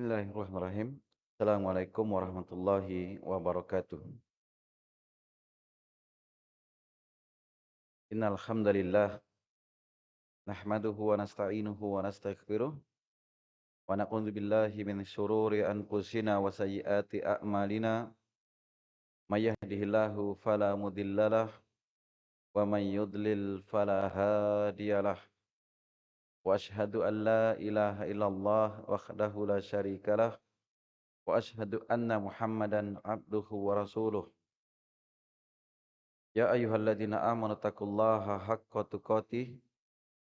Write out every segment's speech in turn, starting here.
Bismillahirrahmanirrahim. Assalamualaikum warahmatullahi wabarakatuh. Innal hamdalillah nahmaduhu wa nasta'inuhu wa nastaghfiruh wa na'udzu billahi min shururi anfusina wa sayyiati a'malina may yahdihillahu fala mudhillalah wa may yudlil fala hadiyalah wa ashhadu an la ilaha illallah wahdahu la syarikalah wa ashhadu anna muhammadan abduhu wa rasuluh Ya ayyuhalladzina amanu taqullaha haqqa tuqatih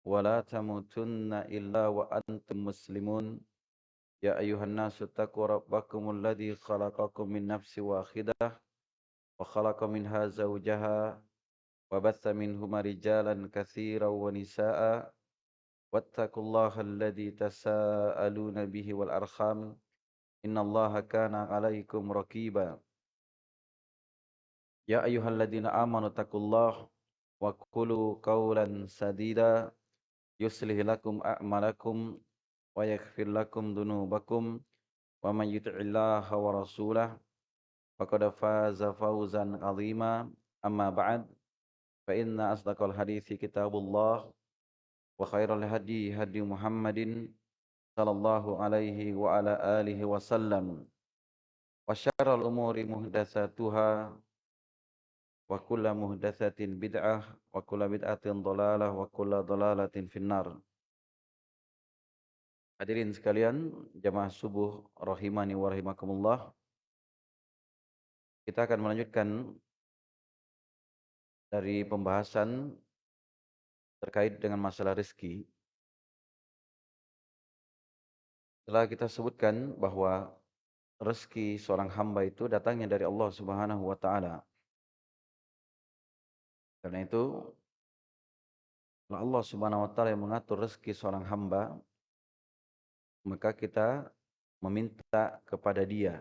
wa la tamutunna illa wa antum muslimun Ya ayyuhan nasu taqu rabbakumul ladzi khalaqakum min nafsin wahidah wa khalaqa minha zawjaha wa batha minhuma واتقوا الله الذي تساءلون به والأرحام إن الله كان عليكم رقيبا. يا أيها الذين آمنوا اتقوا الله وقولوا قولا سديدا. يصلح لكم أعمالكم ويغفر لكم ذنوبكم ومن يطع الله ورسوله فقد فاز فوزا عظيما. أما بعد فإن أصدق الحديث كتاب الله Muhammadin sallallahu alaihi wa ala alihi wasallam. Wa syarral umuri muhdatsatuha wa kullu muhdatsatin bid'ah wa kullu bid'atin dhalalah wa kullu dhalalatin finnar. Hadirin sekalian jamaah subuh rahimani wa rahimakumullah. Kita akan melanjutkan dari pembahasan terkait dengan masalah rezeki telah kita sebutkan bahwa rezeki seorang hamba itu datangnya dari Allah Subhanahu wa taala karena itu, Allah Subhanahu wa taala yang mengatur rezeki seorang hamba, maka kita meminta kepada Dia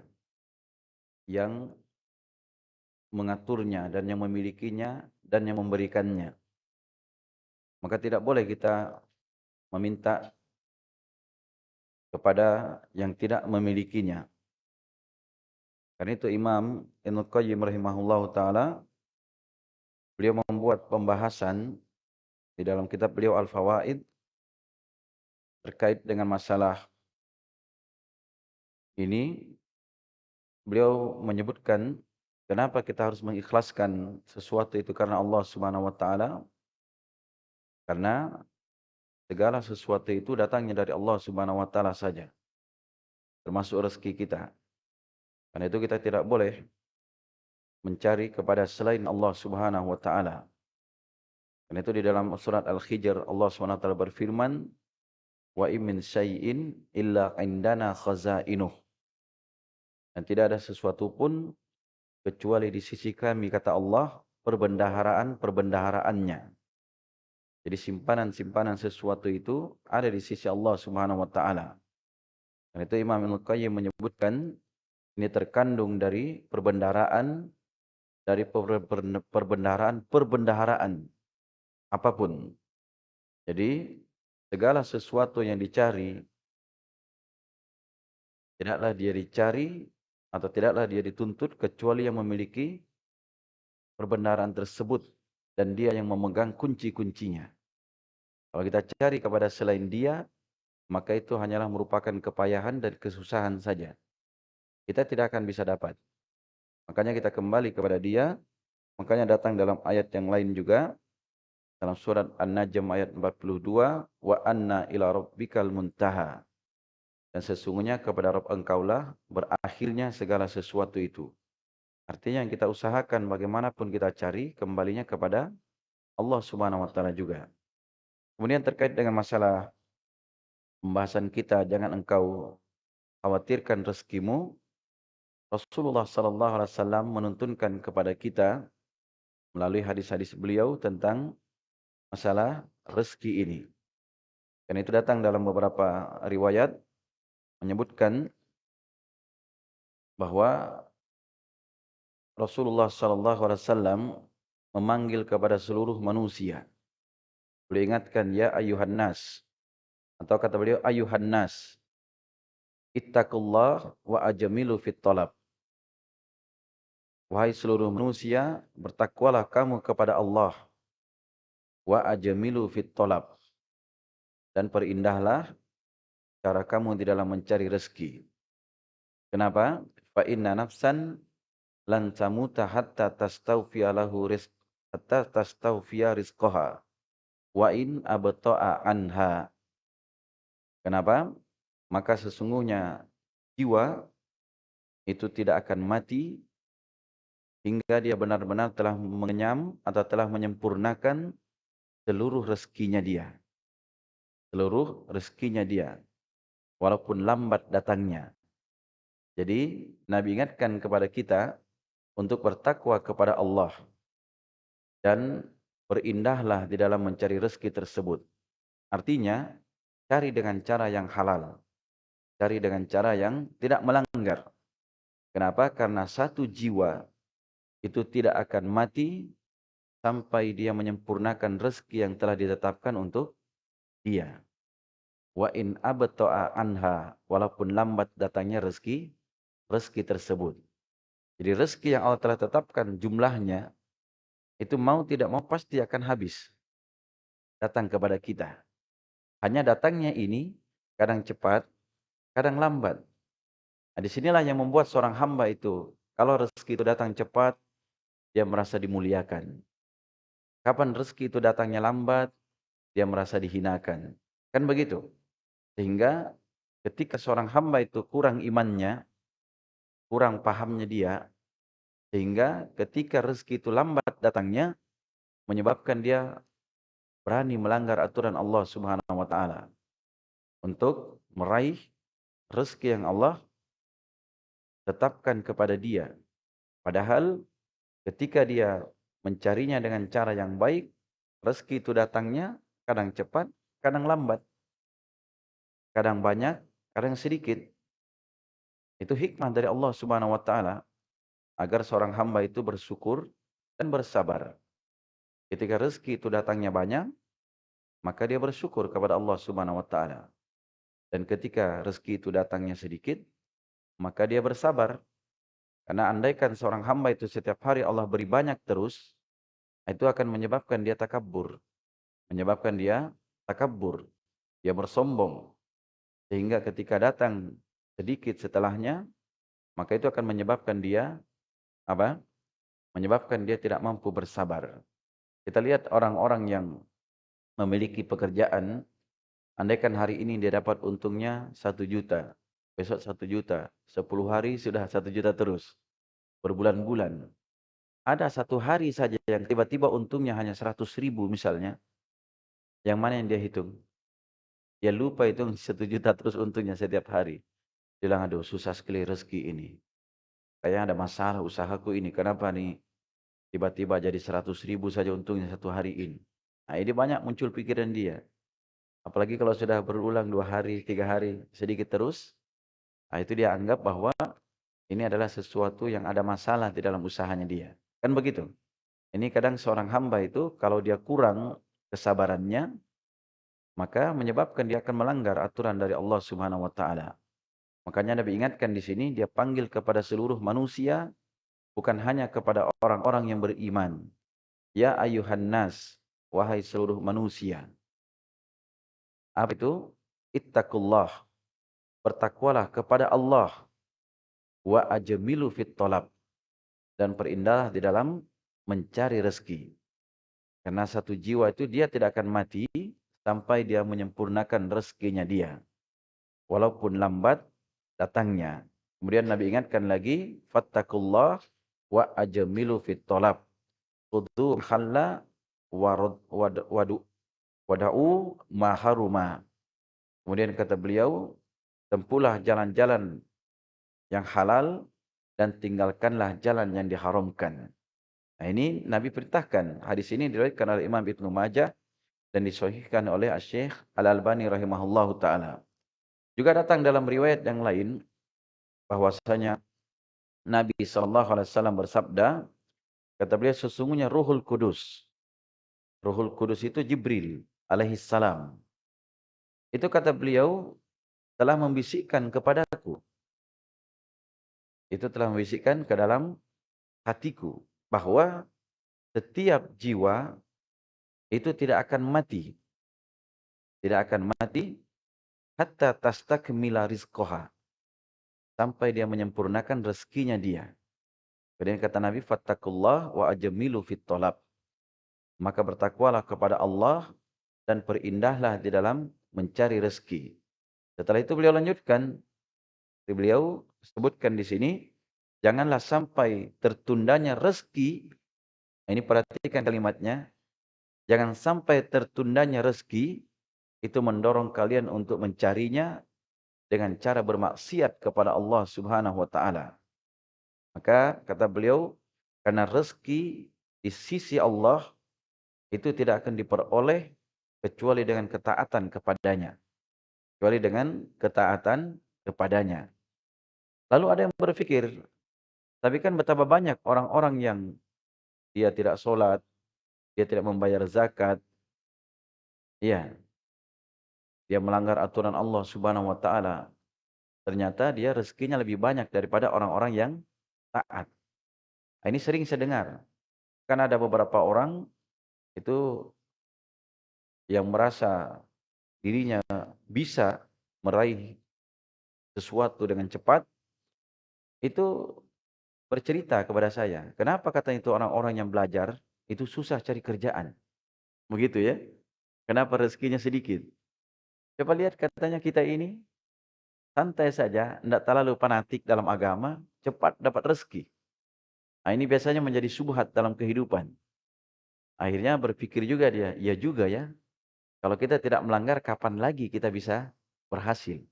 yang mengaturnya dan yang memilikinya dan yang memberikannya. Maka tidak boleh kita meminta kepada yang tidak memilikinya. Karena itu Imam Ibnu Qayyim rahimahullahu taala beliau membuat pembahasan di dalam kitab beliau Al-Fawaid terkait dengan masalah ini beliau menyebutkan kenapa kita harus mengikhlaskan sesuatu itu karena Allah Subhanahu wa taala karena segala sesuatu itu datangnya dari Allah Subhanahu wa taala saja termasuk rezeki kita karena itu kita tidak boleh mencari kepada selain Allah Subhanahu wa taala. Karena itu di dalam surat Al-Hijr Allah Subhanahu wa taala berfirman, "Wa in syai'in illa indana khazainuh." Dan tidak ada sesuatu pun kecuali di sisi kami kata Allah perbendaharaan-perbendaharaannya. Jadi simpanan-simpanan sesuatu itu ada di sisi Allah Subhanahu wa taala. Dan itu Imam Ibnu Qayyim menyebutkan ini terkandung dari perbendaharaan dari perbendaharaan perbendaharaan apa pun. Jadi segala sesuatu yang dicari tidaklah dia dicari atau tidaklah dia dituntut kecuali yang memiliki perbendaharaan tersebut dan dia yang memegang kunci-kuncinya. Kalau kita cari kepada selain dia, maka itu hanyalah merupakan kepayahan dan kesusahan saja. Kita tidak akan bisa dapat. Makanya kita kembali kepada dia. Makanya datang dalam ayat yang lain juga. Dalam surat An-Najm ayat 42. Wa anna ila rabbikal muntaha. Dan sesungguhnya kepada Rabb engkaulah berakhirnya segala sesuatu itu. Artinya yang kita usahakan bagaimanapun kita cari kembalinya kepada Allah Subhanahu wa taala juga. Kemudian terkait dengan masalah pembahasan kita jangan engkau khawatirkan rezekimu Rasulullah sallallahu alaihi wasallam menuntunkan kepada kita melalui hadis-hadis beliau tentang masalah rezeki ini. Dan itu datang dalam beberapa riwayat menyebutkan bahwa Rasulullah wasallam memanggil kepada seluruh manusia. Beliau ingatkan ya ayuhan nas atau kata beliau ayuhan nas Ittaqullah wa ajamilu fit talab. Wahai seluruh manusia, bertakwalah kamu kepada Allah. Wa ajamilu fit talab. Dan perindahlah cara kamu di dalam mencari rezeki. Kenapa? Fa inna nafsan lan tamuta hatta tastawfiya lahu rizq hatta tastawfiya rizqaha wa in abta'a anha. Kenapa? Maka sesungguhnya jiwa itu tidak akan mati hingga dia benar-benar telah mengenyam atau telah menyempurnakan seluruh rezekinya dia. Seluruh rezekinya dia. Walaupun lambat datangnya. Jadi Nabi ingatkan kepada kita untuk bertakwa kepada Allah. Dan berindahlah di dalam mencari rezeki tersebut. Artinya, cari dengan cara yang halal. Cari dengan cara yang tidak melanggar. Kenapa? Karena satu jiwa itu tidak akan mati sampai dia menyempurnakan rezeki yang telah ditetapkan untuk dia. Wa in abta'a anha walaupun lambat datangnya rezeki rezeki tersebut. Jadi rezeki yang Allah telah tetapkan jumlahnya itu mau tidak mau pasti akan habis datang kepada kita. Hanya datangnya ini kadang cepat, kadang lambat. Nah, di sinilah yang membuat seorang hamba itu kalau rezeki itu datang cepat, dia merasa dimuliakan. Kapan rezeki itu datangnya lambat, dia merasa dihinakan. Kan begitu. Sehingga ketika seorang hamba itu kurang imannya, kurang pahamnya dia, sehingga ketika rezeki itu lambat datangnya, menyebabkan dia berani melanggar aturan Allah subhanahu wa ta'ala. Untuk meraih rezeki yang Allah tetapkan kepada dia. Padahal Ketika dia mencarinya dengan cara yang baik, rezeki itu datangnya kadang cepat, kadang lambat. Kadang banyak, kadang sedikit. Itu hikmah dari Allah Subhanahu wa taala agar seorang hamba itu bersyukur dan bersabar. Ketika rezeki itu datangnya banyak, maka dia bersyukur kepada Allah Subhanahu wa taala. Dan ketika rezeki itu datangnya sedikit, maka dia bersabar karena andaikan seorang hamba itu setiap hari Allah beri banyak terus, itu akan menyebabkan dia takabur. Menyebabkan dia takabur. Dia bersombong. Sehingga ketika datang sedikit setelahnya, maka itu akan menyebabkan dia apa? Menyebabkan dia tidak mampu bersabar. Kita lihat orang-orang yang memiliki pekerjaan, andaikan hari ini dia dapat untungnya satu juta, besok satu juta, sepuluh hari sudah satu juta terus, berbulan-bulan. Ada satu hari saja yang tiba-tiba untungnya hanya seratus ribu misalnya, yang mana yang dia hitung? Dia lupa hitung satu juta terus untungnya setiap hari. Bilang, aduh susah sekali rezeki ini. Kayaknya ada masalah usahaku ini. Kenapa nih tiba-tiba jadi seratus ribu saja untungnya satu hari ini. Nah ini banyak muncul pikiran dia. Apalagi kalau sudah berulang dua hari, tiga hari, sedikit terus. Nah, itu dia anggap bahwa ini adalah sesuatu yang ada masalah di dalam usahanya dia. Kan begitu. Ini kadang seorang hamba itu kalau dia kurang kesabarannya, maka menyebabkan dia akan melanggar aturan dari Allah Subhanahu wa taala. Makanya Nabi ingatkan di sini dia panggil kepada seluruh manusia bukan hanya kepada orang-orang yang beriman. Ya ayuhan nas, wahai seluruh manusia. Apa itu? Ittaqullah bertakwalah kepada Allah wa ajmilu fit talab dan perindahlah di dalam mencari rezeki. Karena satu jiwa itu dia tidak akan mati sampai dia menyempurnakan rezekinya dia. Walaupun lambat datangnya. Kemudian Nabi ingatkan lagi, fattakullah wa ajmilu fit talab. Khudhu khalla wadu wada'u maharuma. Kemudian kata beliau, tempuhlah jalan-jalan yang halal dan tinggalkanlah jalan yang diharamkan. Nah ini Nabi perintahkan. Hadis ini diriwayatkan oleh Imam Ibn Majah dan disahihkan oleh Syekh Al-Albani rahimahullah taala. Juga datang dalam riwayat yang lain bahwasanya Nabi sallallahu alaihi wasallam bersabda, kata beliau sesungguhnya Ruhul Kudus. Ruhul Kudus itu Jibril alaihi salam. Itu kata beliau telah membisikkan kepadaku. Itu telah membisikkan ke dalam hatiku. Bahwa setiap jiwa itu tidak akan mati. Tidak akan mati. Hatta tastakmila rizqoha. Sampai dia menyempurnakan rezekinya dia. Kemudian kata Nabi, Fattakullah wa ajamilu fit tolab. Maka bertakwalah kepada Allah dan perindahlah di dalam mencari rezeki. Setelah itu beliau lanjutkan, beliau sebutkan di sini, janganlah sampai tertundanya rezeki, ini perhatikan kalimatnya, jangan sampai tertundanya rezeki, itu mendorong kalian untuk mencarinya dengan cara bermaksiat kepada Allah subhanahu wa ta'ala. Maka kata beliau, karena rezeki di sisi Allah, itu tidak akan diperoleh kecuali dengan ketaatan kepadanya. Kecuali dengan ketaatan kepadanya. Lalu ada yang berpikir, tapi kan betapa banyak orang-orang yang dia tidak sholat, dia tidak membayar zakat, iya, dia melanggar aturan Allah subhanahu wa ta'ala. Ternyata dia rezekinya lebih banyak daripada orang-orang yang taat. Nah, ini sering saya dengar. Kan ada beberapa orang itu yang merasa dirinya bisa meraih sesuatu dengan cepat, itu bercerita kepada saya. Kenapa kata itu orang-orang yang belajar, itu susah cari kerjaan. Begitu ya. Kenapa rezekinya sedikit. Coba lihat katanya kita ini, santai saja, tidak terlalu fanatik dalam agama, cepat dapat rezeki. Nah, ini biasanya menjadi subhat dalam kehidupan. Akhirnya berpikir juga dia, ya juga ya, kalau kita tidak melanggar, kapan lagi kita bisa berhasil?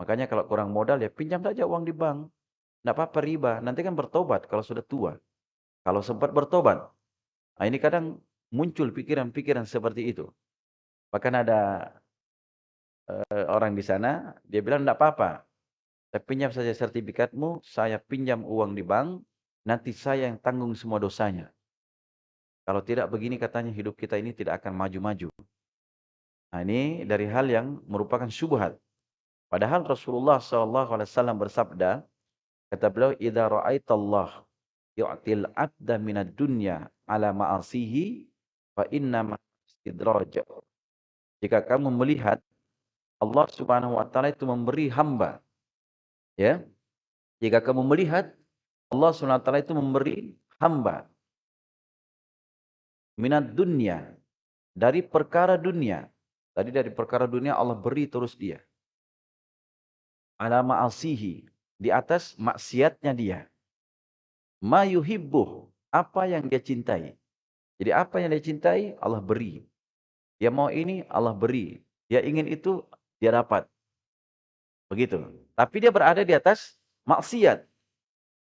Makanya kalau kurang modal, ya pinjam saja uang di bank. Tidak apa-apa riba. Nanti kan bertobat kalau sudah tua. Kalau sempat bertobat. Nah ini kadang muncul pikiran-pikiran seperti itu. Bahkan ada uh, orang di sana, dia bilang tidak apa-apa. Saya pinjam saja sertifikatmu, saya pinjam uang di bank, nanti saya yang tanggung semua dosanya. Kalau tidak begini katanya hidup kita ini tidak akan maju-maju. Nah, ini dari hal yang merupakan syubhat. Padahal Rasulullah SAW bersabda, kata beliau, "Idza ra'aitallah yu'til 'abda minad dunya ala ma'asihi fa inna istidraj." Jika kamu melihat Allah Subhanahu wa taala itu memberi hamba ya. Jika kamu melihat Allah Subhanahu wa taala itu memberi hamba minat dunia dari perkara dunia Tadi dari perkara dunia Allah beri terus dia. Ala ma'asihi. Di atas maksiatnya dia. Ma yuhibbuh. Apa yang dia cintai. Jadi apa yang dia cintai Allah beri. Dia mau ini Allah beri. Dia ingin itu dia dapat. Begitu. Tapi dia berada di atas maksiat.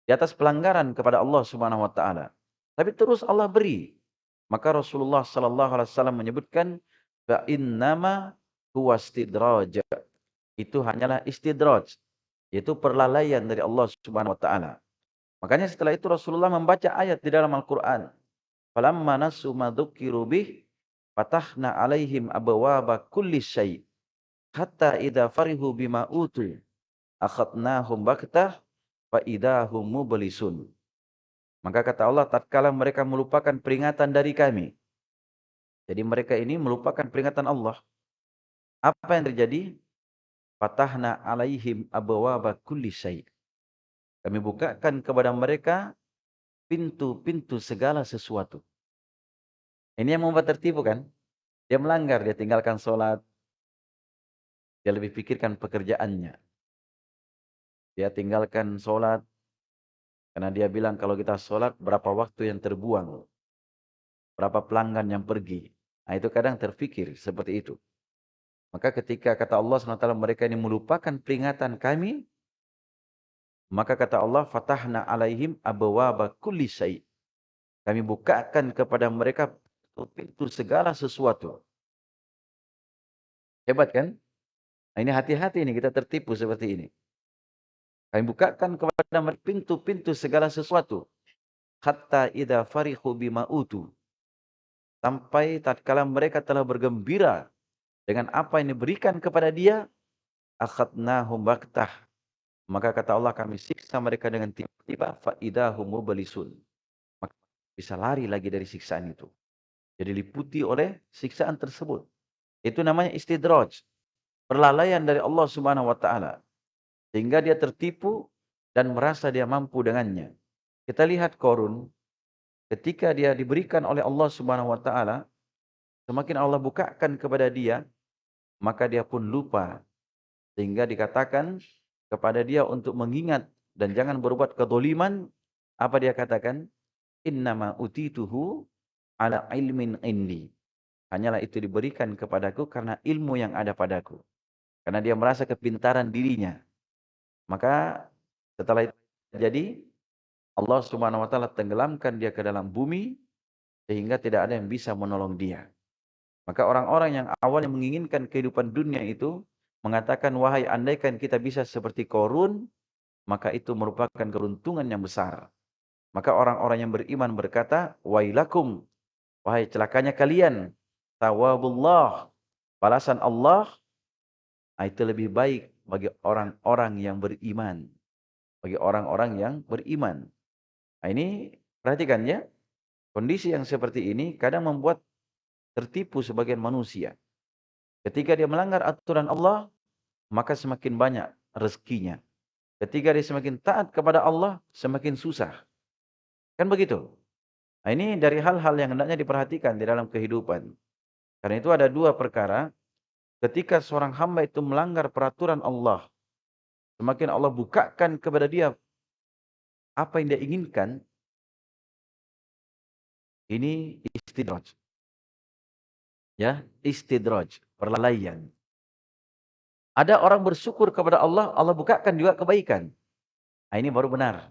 Di atas pelanggaran kepada Allah Subhanahu wa taala. Tapi terus Allah beri. Maka Rasulullah sallallahu alaihi wasallam menyebutkan Fa innama huwa istidraj. Itu hanyalah istidraj. Yaitu perlalaian dari Allah Subhanahu wa taala. Makanya setelah itu Rasulullah membaca ayat di dalam Al-Qur'an. Falamma nasu ma dzukiru bih fatahna alaihim abwaaba kulli syai' hatta idza farihu bima utu akhadnahum baktah fa idahum mublisun. Maka kata Allah tatkala mereka melupakan peringatan dari kami jadi mereka ini melupakan peringatan Allah. Apa yang terjadi? Fatahna alaihim abawaba kulli syai. Kami bukakan kepada mereka pintu-pintu segala sesuatu. Ini yang membuat tertipu kan? Dia melanggar, dia tinggalkan sholat. Dia lebih pikirkan pekerjaannya. Dia tinggalkan sholat. Karena dia bilang kalau kita sholat berapa waktu yang terbuang. Berapa pelanggan yang pergi. Nah itu kadang terfikir seperti itu. Maka ketika kata Allah SWT mereka ini melupakan peringatan kami. Maka kata Allah, Fatahna alaihim abawaba kulli syai. Kami bukakan kepada mereka pintu segala sesuatu. Hebat kan? Nah ini hati-hati ini kita tertipu seperti ini. Kami bukakan kepada mereka pintu-pintu segala sesuatu. Hatta idha farihu bima. Sampai tatkala mereka telah bergembira dengan apa yang diberikan kepada dia, akhadnahum baktah. Maka kata Allah kami siksa mereka dengan tiba-tiba faidahum mubalisun. Maka bisa lari lagi dari siksaan itu. Jadi liputi oleh siksaan tersebut. Itu namanya istidraj. Perlalaian dari Allah Subhanahu wa taala. Sehingga dia tertipu dan merasa dia mampu dengannya. Kita lihat Korun. Ketika dia diberikan oleh Allah Subhanahu wa taala semakin Allah bukakan kepada dia maka dia pun lupa. Sehingga dikatakan kepada dia untuk mengingat dan jangan berbuat kedoliman apa dia katakan? Innama utituhu ala ilmin indi. Hanyalah itu diberikan kepadaku karena ilmu yang ada padaku karena dia merasa kepintaran dirinya maka setelah itu terjadi Allah Subhanahu wa taala tenggelamkan dia ke dalam bumi sehingga tidak ada yang bisa menolong dia. Maka orang-orang yang awalnya menginginkan kehidupan dunia itu mengatakan wahai andaikan kita bisa seperti Korun maka itu merupakan keruntungan yang besar. Maka orang-orang yang beriman berkata wailakum wahai celakanya kalian tawabullah balasan Allah ah, itu lebih baik bagi orang-orang yang beriman. Bagi orang-orang yang beriman. Nah ini perhatikan ya. Kondisi yang seperti ini kadang membuat tertipu sebagian manusia. Ketika dia melanggar aturan Allah, maka semakin banyak rezekinya. Ketika dia semakin taat kepada Allah, semakin susah. Kan begitu? Nah ini dari hal-hal yang hendaknya diperhatikan di dalam kehidupan. Karena itu ada dua perkara. Ketika seorang hamba itu melanggar peraturan Allah, semakin Allah bukakan kepada dia apa yang dia inginkan, ini istidraj. Ya, istidraj, perlalaian. Ada orang bersyukur kepada Allah, Allah bukakan juga kebaikan. Nah, ini baru benar.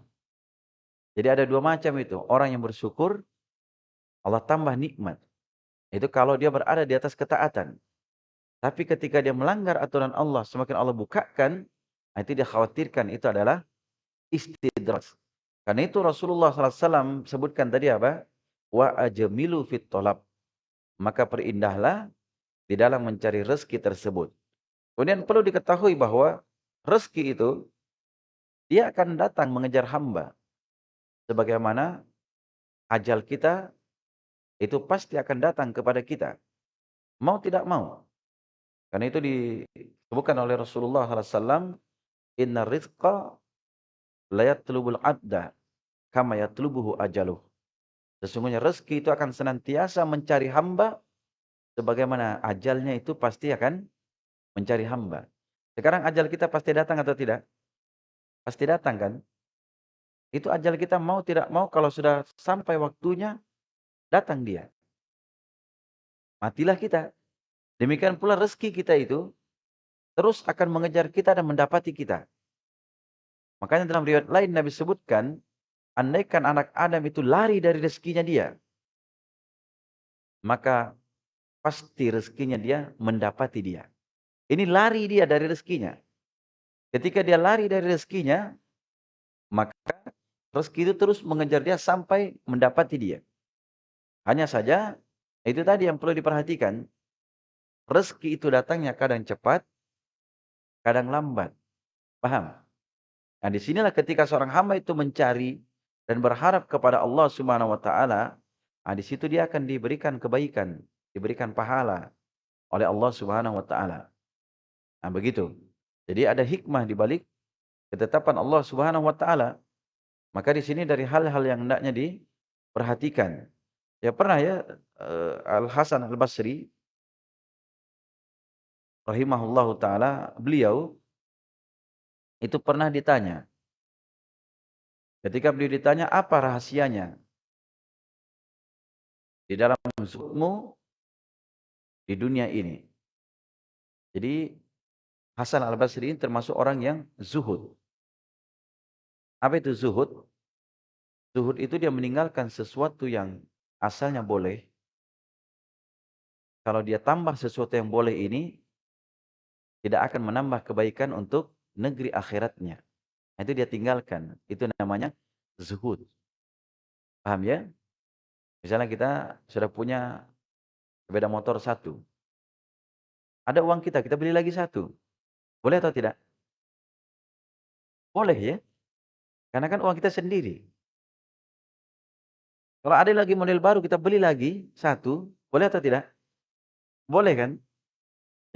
Jadi ada dua macam itu. Orang yang bersyukur, Allah tambah nikmat. Itu kalau dia berada di atas ketaatan. Tapi ketika dia melanggar aturan Allah, semakin Allah bukakan, nah itu dia khawatirkan itu adalah istidraj. Karena itu Rasulullah SAW sebutkan tadi apa? Wa ajamilu fit tolab. Maka perindahlah di dalam mencari rezeki tersebut. Kemudian perlu diketahui bahwa rezeki itu dia akan datang mengejar hamba. Sebagaimana ajal kita itu pasti akan datang kepada kita. Mau tidak mau. Karena itu disebutkan oleh Rasulullah SAW, Inna rizqa layat telubul abda kama yatlubuhu ajaluh. Sesungguhnya rezeki itu akan senantiasa mencari hamba sebagaimana ajalnya itu pasti akan mencari hamba. Sekarang ajal kita pasti datang atau tidak? Pasti datang kan? Itu ajal kita mau tidak mau kalau sudah sampai waktunya datang dia. Matilah kita. Demikian pula rezeki kita itu terus akan mengejar kita dan mendapati kita. Makanya dalam riwayat lain Nabi sebutkan, andaikan anak Adam itu lari dari rezekinya dia, maka pasti rezekinya dia mendapati dia. Ini lari dia dari rezekinya. Ketika dia lari dari rezekinya, maka rezeki itu terus mengejar dia sampai mendapati dia. Hanya saja, itu tadi yang perlu diperhatikan. Rezeki itu datangnya kadang cepat, kadang lambat. Paham? Nah, di sinilah ketika seorang hamba itu mencari dan berharap kepada Allah Subhanahu wa taala, nah, di situ dia akan diberikan kebaikan, diberikan pahala oleh Allah Subhanahu wa taala. Nah, begitu. Jadi ada hikmah di balik ketetapan Allah Subhanahu wa taala. Maka di sini dari hal-hal yang hendaknya diperhatikan. Ya pernah ya eh, Al Hasan Al Basri rahimahullahu taala beliau itu pernah ditanya. Ketika beliau ditanya apa rahasianya di dalam zuhudmu di dunia ini. Jadi Hasan al-Basri ini termasuk orang yang zuhud. Apa itu zuhud? Zuhud itu dia meninggalkan sesuatu yang asalnya boleh. Kalau dia tambah sesuatu yang boleh ini, tidak akan menambah kebaikan untuk negeri akhiratnya. Nah, itu dia tinggalkan. Itu namanya zuhud. Paham ya? Misalnya kita sudah punya sepeda motor satu. Ada uang kita, kita beli lagi satu. Boleh atau tidak? Boleh ya. Karena kan uang kita sendiri. Kalau ada lagi model baru kita beli lagi satu, boleh atau tidak? Boleh kan?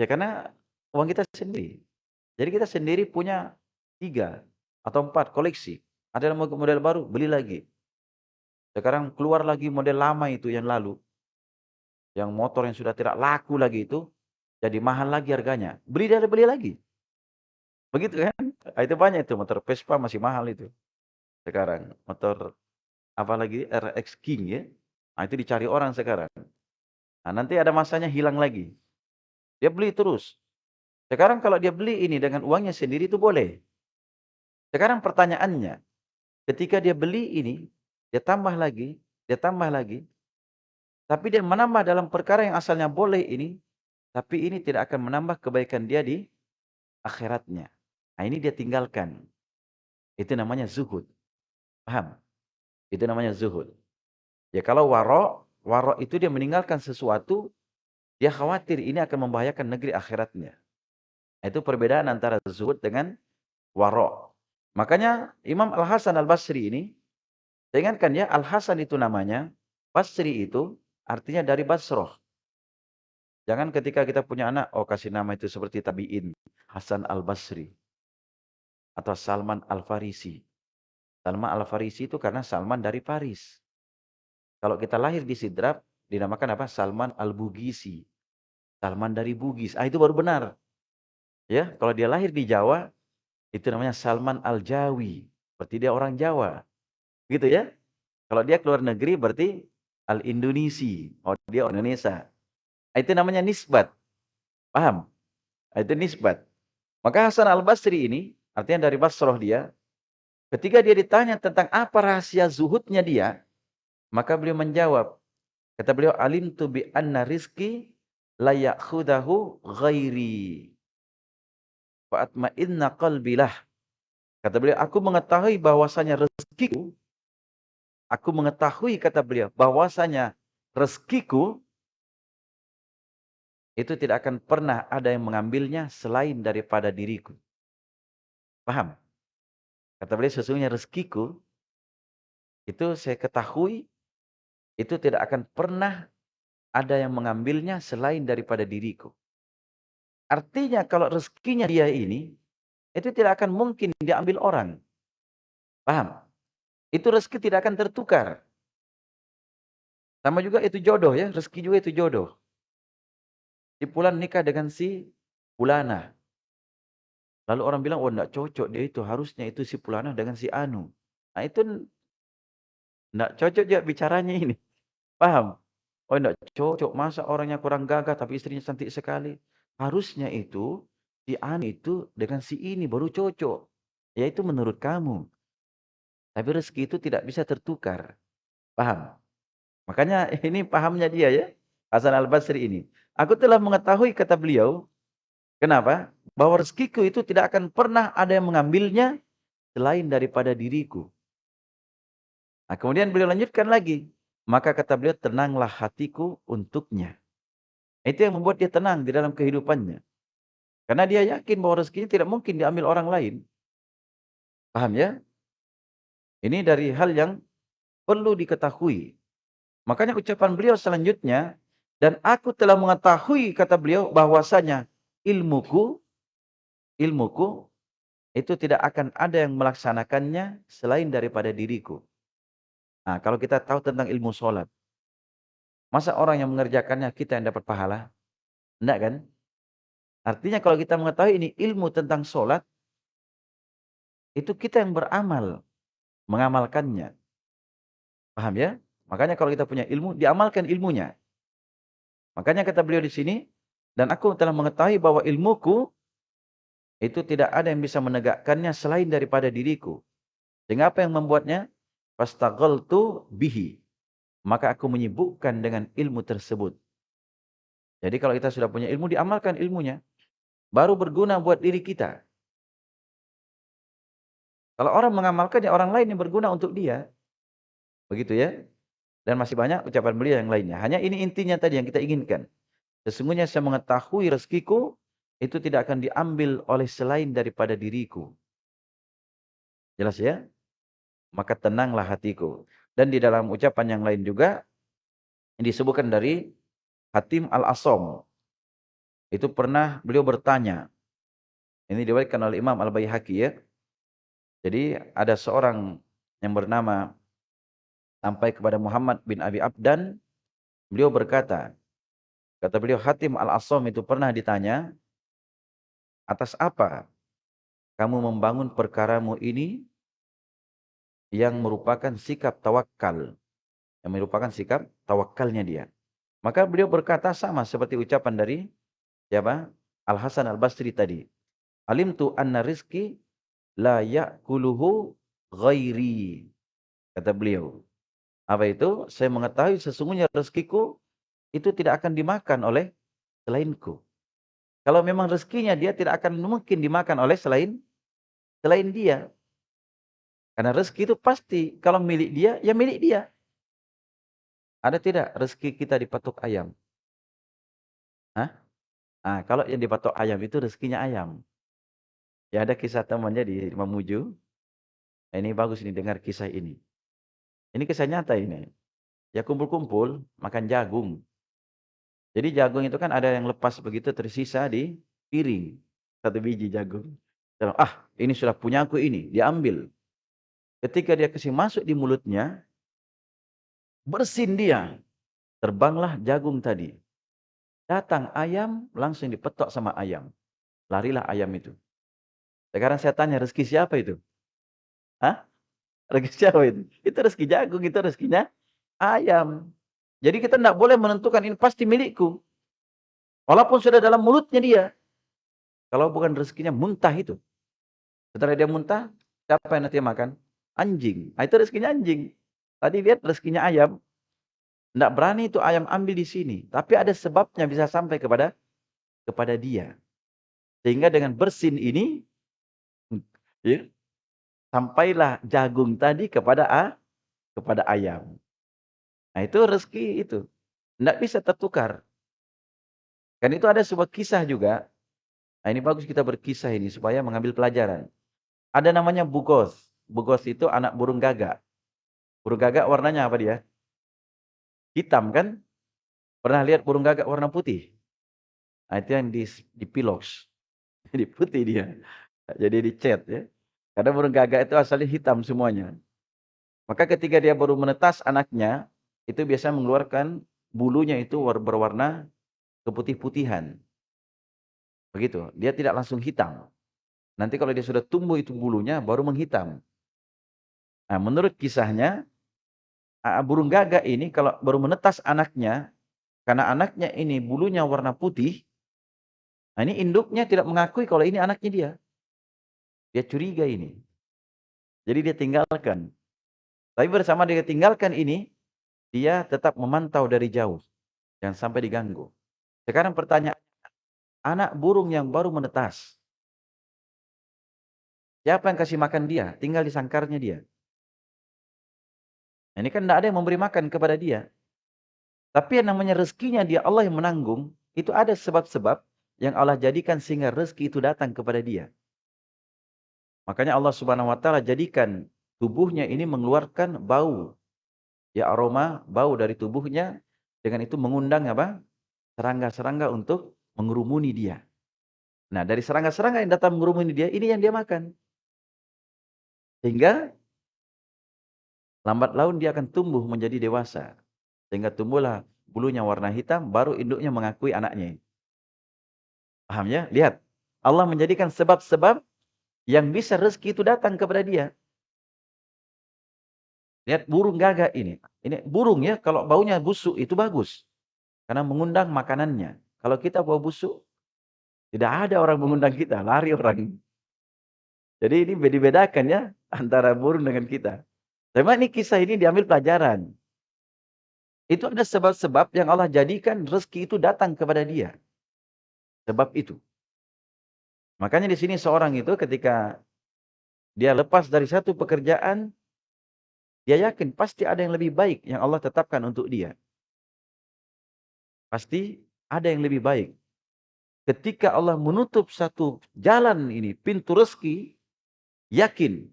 Ya karena uang kita sendiri. Jadi kita sendiri punya tiga atau empat koleksi. Ada model baru, beli lagi. Sekarang keluar lagi model lama itu yang lalu. Yang motor yang sudah tidak laku lagi itu. Jadi mahal lagi harganya. Beli dari beli lagi. Begitu kan? Ah, itu banyak itu motor Vespa masih mahal itu. Sekarang motor apalagi RX King ya. Nah, itu dicari orang sekarang. Nah, nanti ada masanya hilang lagi. Dia beli terus. Sekarang kalau dia beli ini dengan uangnya sendiri itu boleh. Sekarang pertanyaannya, ketika dia beli ini, dia tambah lagi, dia tambah lagi, tapi dia menambah dalam perkara yang asalnya boleh ini, tapi ini tidak akan menambah kebaikan dia di akhiratnya. Nah ini dia tinggalkan. Itu namanya zuhud. Paham? Itu namanya zuhud. Ya kalau waro, waro itu dia meninggalkan sesuatu, dia khawatir ini akan membahayakan negeri akhiratnya. Itu perbedaan antara zuhud dengan waro. Makanya Imam Al-Hasan Al-Basri ini, ingatkan ya, Al-Hasan itu namanya, Basri itu artinya dari Basroh. Jangan ketika kita punya anak, oh kasih nama itu seperti tabi'in. Hasan Al-Basri. Atau Salman Al-Farisi. Salman Al-Farisi itu karena Salman dari Paris. Kalau kita lahir di Sidrap, dinamakan apa? Salman Al-Bugisi. Salman dari Bugis. Ah itu baru benar. Ya, kalau dia lahir di Jawa, itu namanya Salman Al-Jawi. Berarti dia orang Jawa. Gitu ya. Kalau dia keluar negeri berarti Al-Indonesi. Oh, dia orang Indonesia. Ah, itu namanya nisbat. Paham? Ah, itu nisbat. Maka Hasan Al-Basri ini, artinya dari Basroh dia, Ketika dia ditanya tentang apa rahasia zuhudnya dia, maka beliau menjawab. Kata beliau, alim tu bi anna rizki layak khudahu ghairi. Fa'atma inna qalbilah. Kata beliau, aku mengetahui bahwasanya rezekiku, aku mengetahui kata beliau, bahwasanya rezekiku itu tidak akan pernah ada yang mengambilnya selain daripada diriku. Paham? Kata beliau, sesungguhnya rezekiku, itu saya ketahui, itu tidak akan pernah ada yang mengambilnya selain daripada diriku. Artinya kalau rezekinya dia ini, itu tidak akan mungkin diambil orang. Paham? Itu rezeki tidak akan tertukar. Sama juga itu jodoh ya, rezeki juga itu jodoh. Si Pulan nikah dengan si Pulana. Lalu orang bilang, oh enggak cocok dia itu. Harusnya itu si Pulana dengan si Anu. Nah itu enggak cocok juga bicaranya ini. Paham? Oh enggak cocok. Masa orangnya kurang gagah tapi istrinya cantik sekali. Harusnya itu si Anu itu dengan si ini baru cocok. Yaitu menurut kamu. Tapi rezeki itu tidak bisa tertukar. Paham? Makanya ini pahamnya dia ya. Hasan al-Basri ini. Aku telah mengetahui kata beliau. Kenapa? bahwa rezekiku itu tidak akan pernah ada yang mengambilnya selain daripada diriku. Nah, kemudian beliau lanjutkan lagi. Maka kata beliau, tenanglah hatiku untuknya. Itu yang membuat dia tenang di dalam kehidupannya. Karena dia yakin bahwa rezekinya tidak mungkin diambil orang lain. Paham ya? Ini dari hal yang perlu diketahui. Makanya ucapan beliau selanjutnya, dan aku telah mengetahui, kata beliau, bahwasanya ilmuku ilmuku itu tidak akan ada yang melaksanakannya selain daripada diriku. Nah, kalau kita tahu tentang ilmu sholat, masa orang yang mengerjakannya kita yang dapat pahala? Enggak kan? Artinya kalau kita mengetahui ini ilmu tentang sholat, itu kita yang beramal, mengamalkannya. Paham ya? Makanya kalau kita punya ilmu, diamalkan ilmunya. Makanya kata beliau di sini, dan aku telah mengetahui bahwa ilmuku itu tidak ada yang bisa menegakkannya selain daripada diriku. Sehingga apa yang membuatnya? tu bihi. Maka aku menyibukkan dengan ilmu tersebut. Jadi kalau kita sudah punya ilmu, diamalkan ilmunya. Baru berguna buat diri kita. Kalau orang mengamalkan, ya orang lain yang berguna untuk dia. Begitu ya. Dan masih banyak ucapan beliau yang lainnya. Hanya ini intinya tadi yang kita inginkan. Sesungguhnya saya mengetahui rezekiku itu tidak akan diambil oleh selain daripada diriku. Jelas ya? Maka tenanglah hatiku. Dan di dalam ucapan yang lain juga disebutkan dari Hatim Al-Asom. Itu pernah beliau bertanya. Ini diriwayatkan oleh Imam Al-Baihaqi ya. Jadi ada seorang yang bernama sampai kepada Muhammad bin Abi Abdan. Beliau berkata, kata beliau Hatim Al-Asom itu pernah ditanya, atas apa kamu membangun perkaramu ini yang merupakan sikap tawakal. Yang merupakan sikap tawakalnya dia. Maka beliau berkata sama seperti ucapan dari siapa? Al-Hasan Al-Basri tadi. Alim tu anna rizki la ya'kuluhu ghairi. Kata beliau. Apa itu? Saya mengetahui sesungguhnya rezekiku itu tidak akan dimakan oleh selainku. Kalau memang rezekinya dia tidak akan mungkin dimakan oleh selain selain dia. Karena rezeki itu pasti kalau milik dia ya milik dia. Ada tidak rezeki kita dipatok ayam? Hah? Nah, kalau yang dipatok ayam itu rezekinya ayam. Ya ada kisah temannya di Mamuju. Ini bagus nih dengar kisah ini. Ini kisah nyata ini. Ya kumpul-kumpul makan jagung. Jadi jagung itu kan ada yang lepas begitu tersisa di piring. Satu biji jagung. Ah, ini sudah punya aku ini. Diambil. Ketika dia kasih masuk di mulutnya, bersin dia. Terbanglah jagung tadi. Datang ayam, langsung dipetok sama ayam. Larilah ayam itu. Sekarang saya tanya, rezeki siapa itu? Hah? Rezeki siapa itu? Itu rezeki jagung, itu rezekinya ayam. Jadi kita tidak boleh menentukan ini pasti milikku. Walaupun sudah dalam mulutnya dia. Kalau bukan rezekinya muntah itu. Setelah dia muntah, siapa yang nanti makan? Anjing. Nah, itu rezekinya anjing. Tadi lihat rezekinya ayam. Tidak berani itu ayam ambil di sini. Tapi ada sebabnya bisa sampai kepada kepada dia. Sehingga dengan bersin ini, ya, sampailah jagung tadi kepada a, kepada ayam. Nah itu rezeki itu. Tidak bisa tertukar. Kan itu ada sebuah kisah juga. Nah ini bagus kita berkisah ini supaya mengambil pelajaran. Ada namanya bugos. Bugos itu anak burung gagak. Burung gagak warnanya apa dia? Hitam kan? Pernah lihat burung gagak warna putih? Nah itu yang di, di pilox. Jadi putih dia. Jadi dicat ya. Karena burung gagak itu asalnya hitam semuanya. Maka ketika dia baru menetas anaknya, itu biasa mengeluarkan bulunya itu berwarna keputih-putihan. Begitu. Dia tidak langsung hitam. Nanti kalau dia sudah tumbuh itu bulunya baru menghitam. Nah, menurut kisahnya burung gagak ini kalau baru menetas anaknya karena anaknya ini bulunya warna putih, nah ini induknya tidak mengakui kalau ini anaknya dia. Dia curiga ini. Jadi dia tinggalkan. Tapi bersama dia tinggalkan ini, dia tetap memantau dari jauh. Jangan sampai diganggu. Sekarang pertanyaan, anak burung yang baru menetas. Siapa yang kasih makan dia? Tinggal di sangkarnya dia. Ini kan tidak ada yang memberi makan kepada dia. Tapi yang namanya rezekinya dia Allah yang menanggung. Itu ada sebab-sebab yang Allah jadikan sehingga rezeki itu datang kepada dia. Makanya Allah subhanahu wa ta'ala jadikan tubuhnya ini mengeluarkan bau ya aroma bau dari tubuhnya dengan itu mengundang apa? serangga-serangga untuk mengerumuni dia. Nah, dari serangga-serangga yang datang mengerumuni dia, ini yang dia makan. Sehingga lambat laun dia akan tumbuh menjadi dewasa. Sehingga tumbuhlah bulunya warna hitam, baru induknya mengakui anaknya. Paham ya? Lihat. Allah menjadikan sebab-sebab yang bisa rezeki itu datang kepada dia. Lihat burung gagak ini. Ini burung ya, kalau baunya busuk itu bagus. Karena mengundang makanannya. Kalau kita bau busuk, tidak ada orang mengundang kita, lari orang. Jadi ini dibedakan ya antara burung dengan kita. Memang ini kisah ini diambil pelajaran. Itu ada sebab-sebab yang Allah jadikan rezeki itu datang kepada dia. Sebab itu. Makanya di sini seorang itu ketika dia lepas dari satu pekerjaan, dia yakin pasti ada yang lebih baik yang Allah tetapkan untuk dia. Pasti ada yang lebih baik. ketika Allah menutup satu jalan ini, pintu rezeki, yakin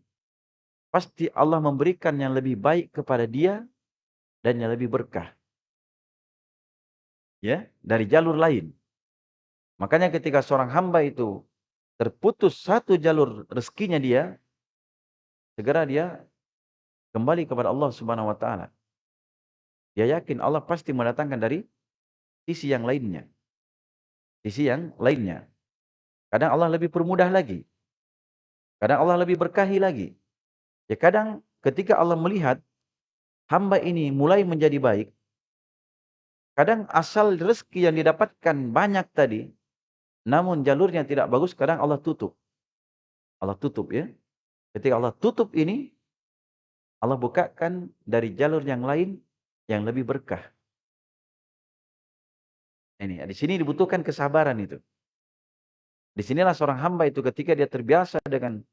pasti Allah memberikan yang lebih baik kepada dia dan yang lebih berkah. Ya, dari jalur lain. Makanya ketika seorang hamba itu terputus satu jalur rezekinya dia, segera dia kembali kepada Allah Subhanahu wa taala. Dia yakin Allah pasti mendatangkan dari sisi yang lainnya. Sisi yang lainnya. Kadang Allah lebih permudah lagi. Kadang Allah lebih berkahi lagi. Ya kadang ketika Allah melihat hamba ini mulai menjadi baik, kadang asal rezeki yang didapatkan banyak tadi, namun jalurnya tidak bagus, kadang Allah tutup. Allah tutup ya. Ketika Allah tutup ini, Allah bukakan dari jalur yang lain yang lebih berkah. Ini, di sini dibutuhkan kesabaran itu. Di sinilah seorang hamba itu ketika dia terbiasa dengan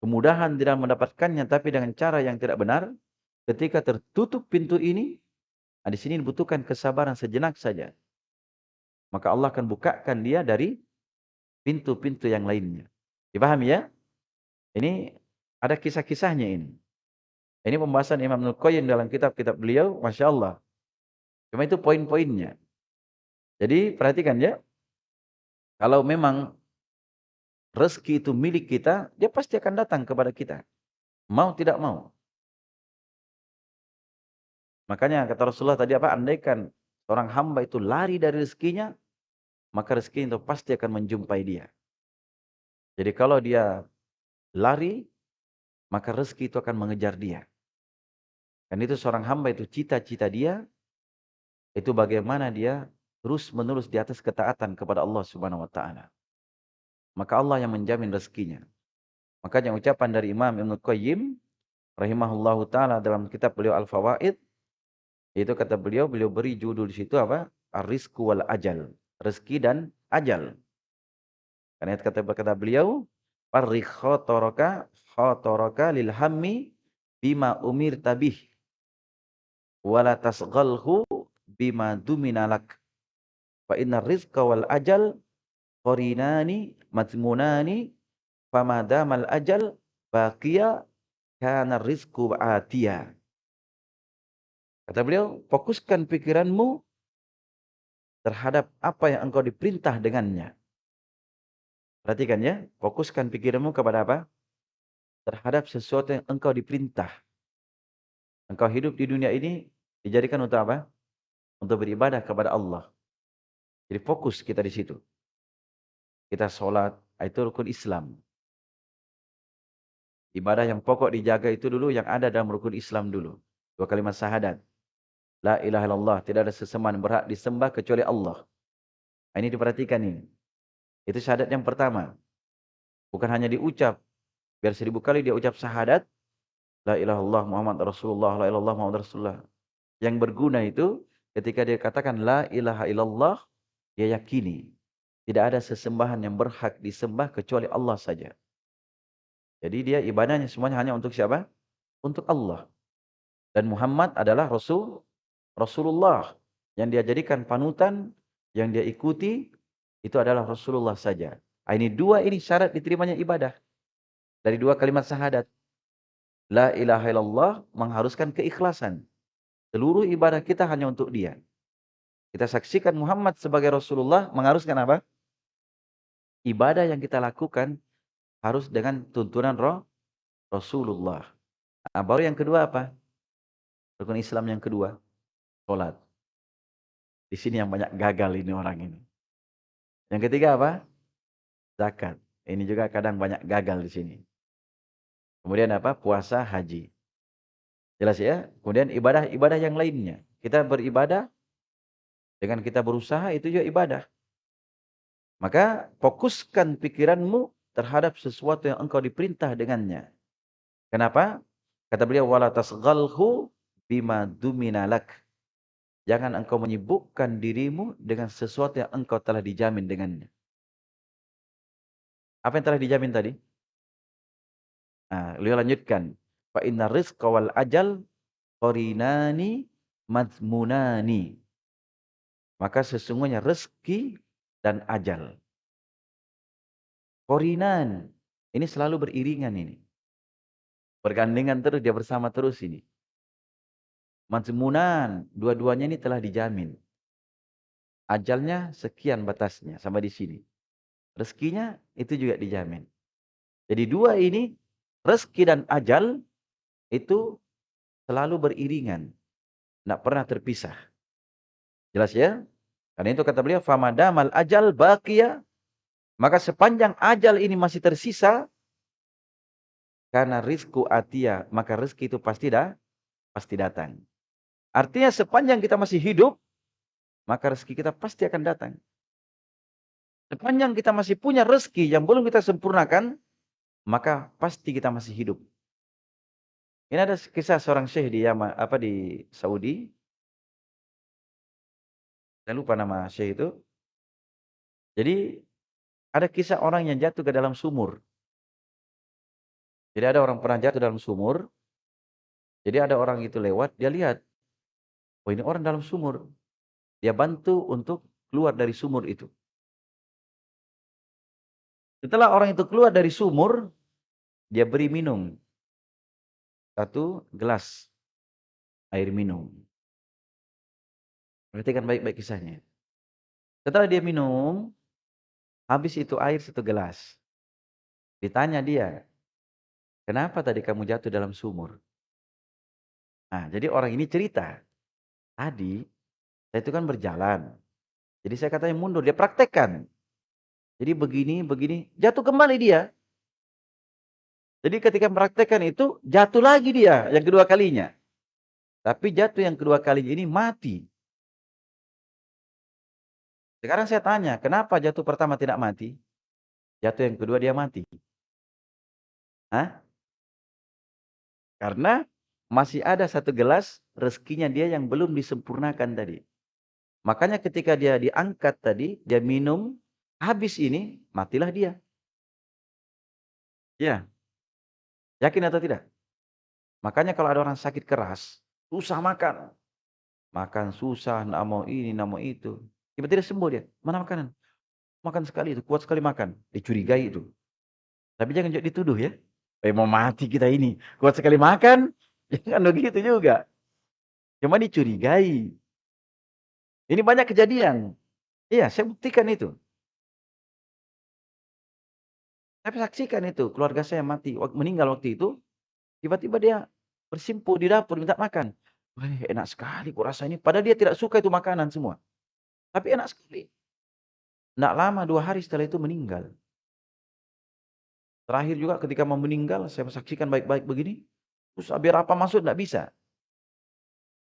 kemudahan tidak mendapatkannya, tapi dengan cara yang tidak benar, ketika tertutup pintu ini, di sini dibutuhkan kesabaran sejenak saja. Maka Allah akan bukakan dia dari pintu-pintu yang lainnya. Dipahami ya? Ini ada kisah-kisahnya ini. Ini pembahasan Imam Qayyim dalam kitab-kitab beliau, Masya Allah. Cuma itu poin-poinnya. Jadi perhatikan ya, kalau memang rezeki itu milik kita, dia pasti akan datang kepada kita. Mau tidak mau. Makanya kata Rasulullah tadi apa? Andaikan orang hamba itu lari dari rezekinya, maka rezeki itu pasti akan menjumpai dia. Jadi kalau dia lari, maka rezeki itu akan mengejar dia. Dan itu seorang hamba itu cita-cita dia, itu bagaimana dia terus menerus di atas ketaatan kepada Allah subhanahu wa ta'ala. Maka Allah yang menjamin rezekinya. Makanya ucapan dari Imam Ibn Qayyim, rahimahullahu ta'ala dalam kitab beliau Al-Fawaid, itu kata beliau, beliau beri judul di situ apa? Ar-rizku wal ajal rezeki dan ajal. Karena itu kata, kata beliau, Farri khotoraka khotoraka lil hammi bima umir tabih. Wala tasghalhu bima duminalak. Fa inna rizqa wal ajal qarinani matmunani famadamal ajal baqiya kana rizqu atiya. Kata beliau, fokuskan pikiranmu terhadap apa yang engkau diperintah dengannya. Perhatikan ya, fokuskan pikiranmu kepada apa? Terhadap sesuatu yang engkau diperintah. Engkau hidup di dunia ini dijadikan untuk apa? Untuk beribadah kepada Allah. Jadi fokus kita di situ. Kita sholat, itu rukun Islam. Ibadah yang pokok dijaga itu dulu yang ada dalam rukun Islam dulu. Dua kalimat syahadat. La ilaha illallah. Tidak ada sesembahan berhak disembah kecuali Allah. Ini diperhatikan ini. Itu syahadat yang pertama. Bukan hanya diucap. Biar seribu kali dia ucap syahadat. La ilaha illallah Muhammad Rasulullah. La ilaha illallah Muhammad Rasulullah. Yang berguna itu ketika dia katakan la ilaha illallah. Dia yakini. Tidak ada sesembahan yang berhak disembah kecuali Allah saja. Jadi dia ibadahnya semuanya hanya untuk siapa? Untuk Allah. Dan Muhammad adalah Rasul Rasulullah yang dia jadikan panutan, yang dia ikuti, itu adalah Rasulullah saja. Ah, ini dua ini syarat diterimanya ibadah. Dari dua kalimat syahadat. La ilaha illallah mengharuskan keikhlasan. Seluruh ibadah kita hanya untuk dia. Kita saksikan Muhammad sebagai Rasulullah mengharuskan apa? Ibadah yang kita lakukan harus dengan tuntunan roh Rasulullah. Nah, baru yang kedua apa? Rukun Islam yang kedua. Sholat. Di sini yang banyak gagal ini orang ini. Yang ketiga apa? Zakat. Ini juga kadang banyak gagal di sini. Kemudian apa? Puasa, haji. Jelas ya? Kemudian ibadah-ibadah yang lainnya. Kita beribadah dengan kita berusaha itu juga ibadah. Maka fokuskan pikiranmu terhadap sesuatu yang engkau diperintah dengannya. Kenapa? Kata beliau wala tasghalhu bima duminalak. Jangan engkau menyibukkan dirimu dengan sesuatu yang engkau telah dijamin dengannya. Apa yang telah dijamin tadi? Nah, beliau lanjutkan. Fa inna rizqa wal ajal qarinani madmunani. Maka sesungguhnya rezeki dan ajal. Korinan. Ini selalu beriringan ini. Bergandengan terus, dia bersama terus ini. Mazmunan, dua-duanya ini telah dijamin. Ajalnya sekian batasnya, sampai di sini. Rezekinya itu juga dijamin. Jadi dua ini, rezeki dan ajal, itu selalu beriringan. Tidak pernah terpisah. Jelas ya? Karena itu kata beliau, famadamal ajal bakia. Maka sepanjang ajal ini masih tersisa, karena rizku atia, maka rezeki itu pasti dah, pasti datang. Artinya sepanjang kita masih hidup, maka rezeki kita pasti akan datang. Sepanjang kita masih punya rezeki yang belum kita sempurnakan, maka pasti kita masih hidup. Ini ada kisah seorang syekh di Yaman, apa di Saudi. Saya lupa nama syekh itu. Jadi ada kisah orang yang jatuh ke dalam sumur. Jadi ada orang pernah jatuh dalam sumur. Jadi ada orang itu lewat, dia lihat. Oh ini orang dalam sumur. Dia bantu untuk keluar dari sumur itu. Setelah orang itu keluar dari sumur, dia beri minum. Satu gelas air minum. Perhatikan baik-baik kisahnya. Setelah dia minum, Habis itu air satu gelas. Ditanya dia, kenapa tadi kamu jatuh dalam sumur? Nah, jadi orang ini cerita. Tadi, saya itu kan berjalan. Jadi saya katanya mundur, dia praktekkan. Jadi begini, begini, jatuh kembali dia. Jadi ketika mempraktekkan itu, jatuh lagi dia yang kedua kalinya. Tapi jatuh yang kedua kali ini mati. Sekarang saya tanya, kenapa jatuh pertama tidak mati? Jatuh yang kedua dia mati. Hah? Karena masih ada satu gelas rezekinya dia yang belum disempurnakan tadi. Makanya ketika dia diangkat tadi, dia minum, habis ini, matilah dia. Ya. Yakin atau tidak? Makanya kalau ada orang sakit keras, susah makan. Makan susah, nak mau ini, nak mau itu. Tiba-tiba sembuh dia. Mana makanan? Makan sekali itu, kuat sekali makan. Dicurigai itu. Tapi jangan dituduh ya. Eh mau mati kita ini. Kuat sekali makan. Jangan begitu juga. Cuma dicurigai. Ini banyak kejadian. Iya, saya buktikan itu. Saya saksikan itu. Keluarga saya mati. Meninggal waktu itu. Tiba-tiba dia bersimpuh di dapur minta makan. Wah, enak sekali kok rasa ini. Padahal dia tidak suka itu makanan semua. Tapi enak sekali. Tidak lama, dua hari setelah itu meninggal. Terakhir juga ketika mau meninggal, saya saksikan baik-baik begini. Terus biar apa masuk, tidak bisa.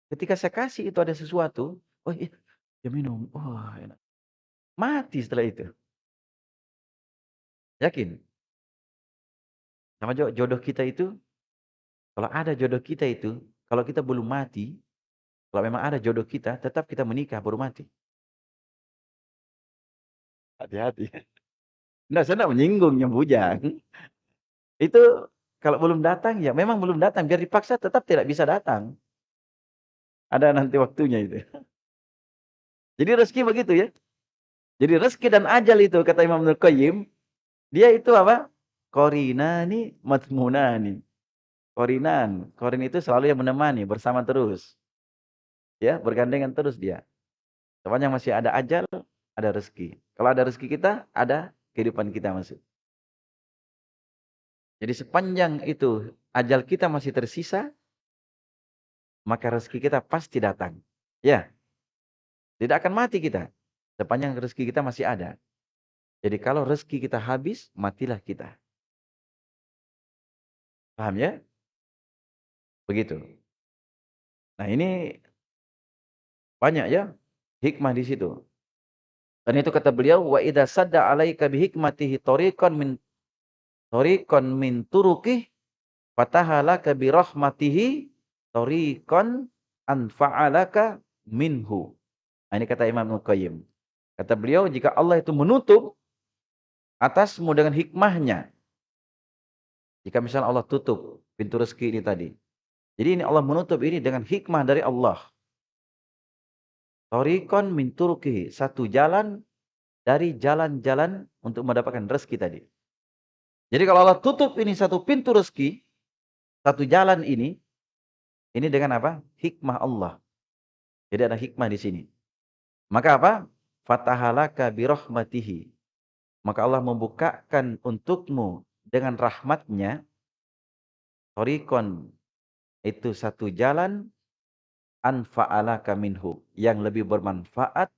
Ketika saya kasih itu ada sesuatu, oh iya, dia minum. Oh, enak. Mati setelah itu. Yakin? Sama jodoh kita itu, kalau ada jodoh kita itu, kalau kita belum mati, kalau memang ada jodoh kita, tetap kita menikah baru mati. Hati-hati. Nah, saya tidak menyinggung yang bujang. Itu kalau belum datang, ya memang belum datang. Biar dipaksa tetap tidak bisa datang. Ada nanti waktunya itu. Jadi rezeki begitu ya. Jadi rezeki dan ajal itu, kata Imam Nur Qayyim, dia itu apa? Korinani matmunani. Korinan. Korin itu selalu yang menemani, bersama terus. Ya, bergandengan terus dia. Sepanjang masih ada ajal, ada rezeki. Kalau ada rezeki kita, ada kehidupan kita masuk. Jadi sepanjang itu ajal kita masih tersisa, maka rezeki kita pasti datang. Ya. Tidak akan mati kita. Sepanjang rezeki kita masih ada. Jadi kalau rezeki kita habis, matilah kita. Paham ya? Begitu. Nah ini banyak ya hikmah di situ. Dan itu kata beliau, wa idza sadda 'alaika bihikmatihi tariqan min tariqan min turuqih fatahalaka bi rahmatihi tariqan anfa'alaka minhu. Nah, ini kata Imam Qayyim. Kata beliau, jika Allah itu menutup atasmu dengan hikmahnya. Jika misalnya Allah tutup pintu rezeki ini tadi. Jadi ini Allah menutup ini dengan hikmah dari Allah. Torikon min turukihi. Satu jalan dari jalan-jalan untuk mendapatkan rezeki tadi. Jadi kalau Allah tutup ini satu pintu rezeki, satu jalan ini, ini dengan apa? Hikmah Allah. Jadi ada hikmah di sini. Maka apa? Fatahalaka birahmatihi. Maka Allah membukakan untukmu dengan rahmatnya. Torikon. Itu satu jalan. Anfa'alaka minhu. Yang lebih bermanfaat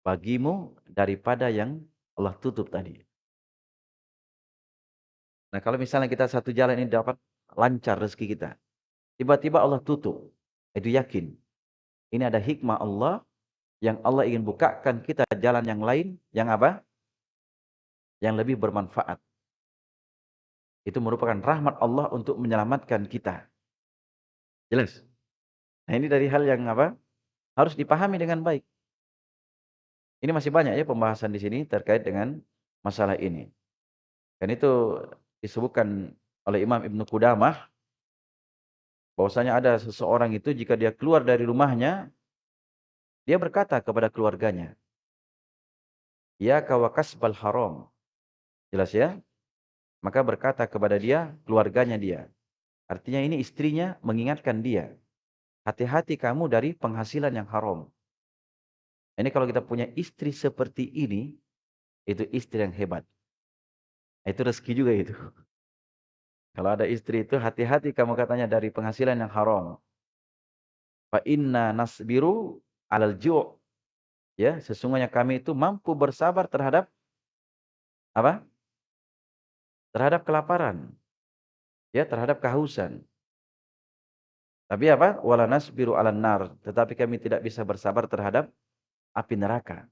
bagimu daripada yang Allah tutup tadi. Nah kalau misalnya kita satu jalan ini dapat lancar rezeki kita. Tiba-tiba Allah tutup. Itu yakin. Ini ada hikmah Allah yang Allah ingin bukakan kita jalan yang lain. Yang apa? Yang lebih bermanfaat. Itu merupakan rahmat Allah untuk menyelamatkan kita. Jelas? Nah ini dari hal yang apa? Harus dipahami dengan baik. Ini masih banyak ya pembahasan di sini terkait dengan masalah ini. Dan itu disebutkan oleh Imam Ibn Qudamah bahwasanya ada seseorang itu jika dia keluar dari rumahnya dia berkata kepada keluarganya ya kawakasbal haram jelas ya maka berkata kepada dia keluarganya dia artinya ini istrinya mengingatkan dia hati-hati kamu dari penghasilan yang haram ini kalau kita punya istri seperti ini itu istri yang hebat itu rezeki juga itu. Kalau ada istri itu hati-hati kamu katanya dari penghasilan yang haram. Fa inna nasbiru alal ju'. Ya, sesungguhnya kami itu mampu bersabar terhadap apa? Terhadap kelaparan. Ya, terhadap kehausan. Tapi apa? Wala nasbiru 'alan nar, tetapi kami tidak bisa bersabar terhadap api neraka.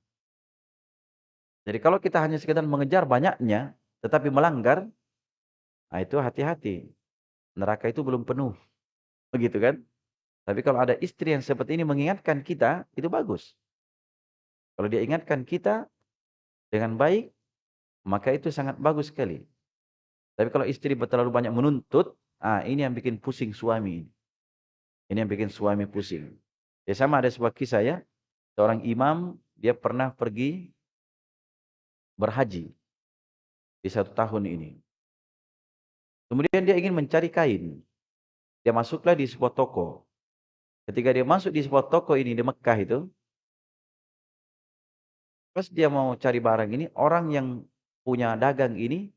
Jadi kalau kita hanya sekedar mengejar banyaknya, tetapi melanggar, nah itu hati-hati. Neraka itu belum penuh. Begitu kan? Tapi kalau ada istri yang seperti ini mengingatkan kita, itu bagus. Kalau dia ingatkan kita dengan baik, maka itu sangat bagus sekali. Tapi kalau istri terlalu banyak menuntut, ah ini yang bikin pusing suami. Ini yang bikin suami pusing. Ya sama ada sebuah kisah ya, seorang imam dia pernah pergi berhaji di satu tahun ini. Kemudian dia ingin mencari kain. Dia masuklah di sebuah toko. Ketika dia masuk di sebuah toko ini di Mekah itu, pas dia mau cari barang ini, orang yang punya dagang ini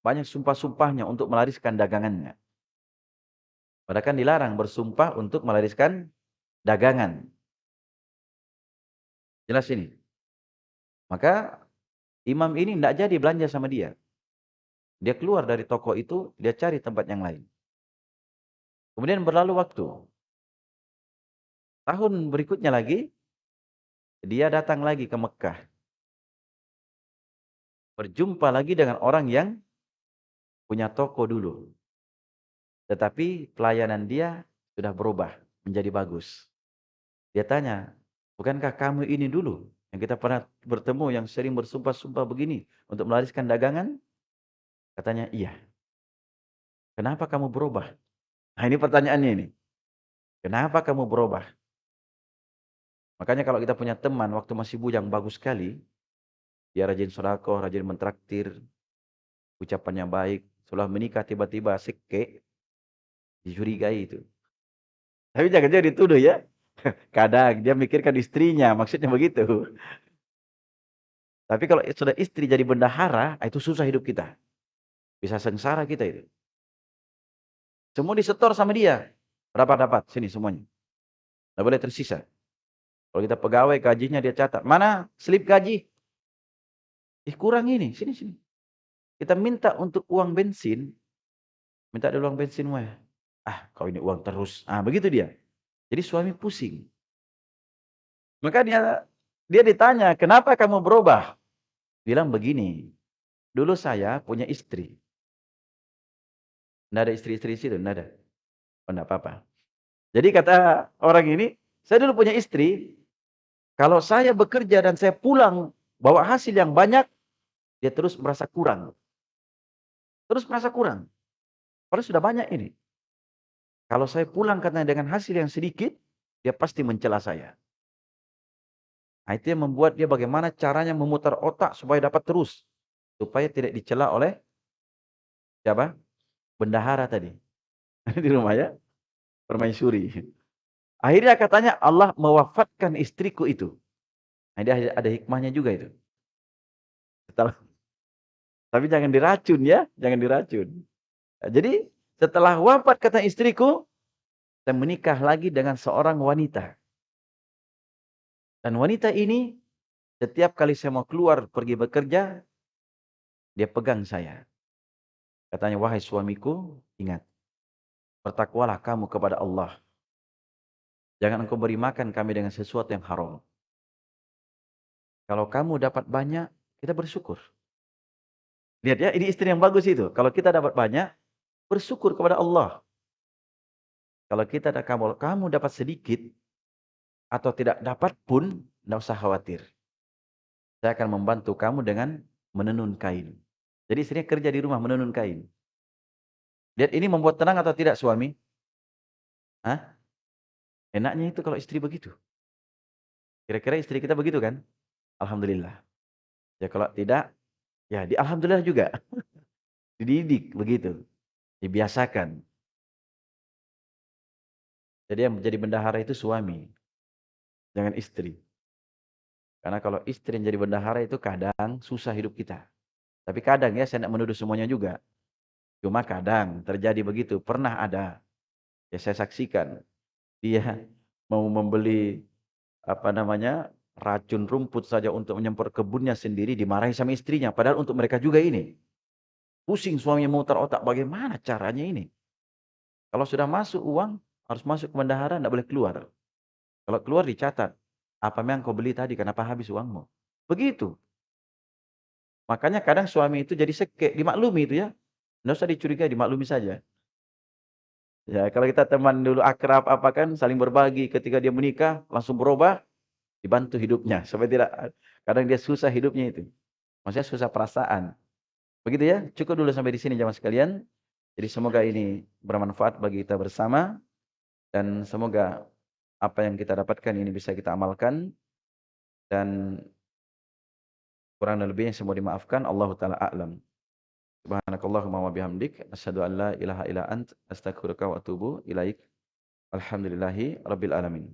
banyak sumpah-sumpahnya untuk melariskan dagangannya. Padahal kan dilarang bersumpah untuk melariskan dagangan. Jelas ini. Maka Imam ini tidak jadi belanja sama dia. Dia keluar dari toko itu, dia cari tempat yang lain. Kemudian berlalu waktu. Tahun berikutnya lagi, dia datang lagi ke Mekah. Berjumpa lagi dengan orang yang punya toko dulu. Tetapi pelayanan dia sudah berubah menjadi bagus. Dia tanya, bukankah kamu ini dulu yang kita pernah bertemu yang sering bersumpah-sumpah begini untuk melariskan dagangan? Katanya, iya. Kenapa kamu berubah? Nah ini pertanyaannya ini. Kenapa kamu berubah? Makanya kalau kita punya teman waktu masih bujang bagus sekali, dia rajin sodako, rajin mentraktir, ucapannya baik, setelah menikah tiba-tiba seke, dicurigai itu. Tapi jangan jadi dituduh ya. Kadang dia mikirkan istrinya, maksudnya begitu. Tapi kalau sudah istri jadi bendahara, ah, itu susah hidup kita. Bisa sengsara kita itu. Semua disetor sama dia. Berapa dapat? Sini semuanya. Tidak boleh tersisa. Kalau kita pegawai gajinya dia catat. Mana slip gaji? Ih kurang ini. Sini, sini. Kita minta untuk uang bensin. Minta ada uang bensin. Wah. Ah kau ini uang terus. Ah begitu dia. Jadi suami pusing. Maka dia dia ditanya, kenapa kamu berubah? Bilang begini, dulu saya punya istri. Tidak ada istri-istri situ, tidak ada. Oh, tidak apa-apa. Jadi kata orang ini, saya dulu punya istri, kalau saya bekerja dan saya pulang bawa hasil yang banyak, dia terus merasa kurang. Terus merasa kurang. Padahal sudah banyak ini. Kalau saya pulang katanya dengan hasil yang sedikit, dia pasti mencela saya. Nah, itu yang membuat dia bagaimana caranya memutar otak supaya dapat terus. supaya tidak dicela oleh siapa? Bendahara tadi. di rumah ya. Permaisuri. Akhirnya katanya Allah mewafatkan istriku itu. Nah, dia ada hikmahnya juga itu. Setelah tapi jangan diracun ya, jangan diracun. Nah, jadi setelah wafat kata istriku, saya menikah lagi dengan seorang wanita. Dan wanita ini setiap kali saya mau keluar pergi bekerja, dia pegang saya. Katanya, wahai suamiku, ingat. Bertakwalah kamu kepada Allah. Jangan engkau beri makan kami dengan sesuatu yang haram. Kalau kamu dapat banyak, kita bersyukur. Lihat ya, ini istri yang bagus itu. Kalau kita dapat banyak, bersyukur kepada Allah. Kalau kita kamu, kamu dapat sedikit, atau tidak dapat pun, tidak usah khawatir. Saya akan membantu kamu dengan menenun kain. Jadi istrinya kerja di rumah menenun kain. Lihat ini membuat tenang atau tidak suami? Hah? Enaknya itu kalau istri begitu. Kira-kira istri kita begitu kan? Alhamdulillah. Ya kalau tidak, ya di Alhamdulillah juga. Dididik begitu. Dibiasakan. Jadi yang menjadi bendahara itu suami. Jangan istri. Karena kalau istri yang jadi bendahara itu kadang susah hidup kita. Tapi kadang ya saya tidak menuduh semuanya juga. Cuma kadang terjadi begitu. Pernah ada. Ya saya saksikan. Dia mau membeli apa namanya racun rumput saja untuk menyemprot kebunnya sendiri dimarahi sama istrinya. Padahal untuk mereka juga ini. Pusing suaminya mutar otak bagaimana caranya ini. Kalau sudah masuk uang harus masuk ke bendahara tidak boleh keluar. Kalau keluar dicatat. Apa yang kau beli tadi? Kenapa habis uangmu? Begitu. Makanya kadang suami itu jadi sekek, dimaklumi itu ya. Tidak usah dicurigai, dimaklumi saja. Ya, kalau kita teman dulu akrab apa kan, saling berbagi ketika dia menikah, langsung berubah, dibantu hidupnya. Supaya tidak, kadang dia susah hidupnya itu. Maksudnya susah perasaan. Begitu ya, cukup dulu sampai di sini jamaah sekalian. Jadi semoga ini bermanfaat bagi kita bersama. Dan semoga apa yang kita dapatkan ini bisa kita amalkan dan kurang dan lebihnya semua dimaafkan Allah taala a'lam subhanakallahumma wa bihamdik asyhadu an la ilaha illa ant astaghfiruka wa atubu ilaik alhamdulillahi rabbil alamin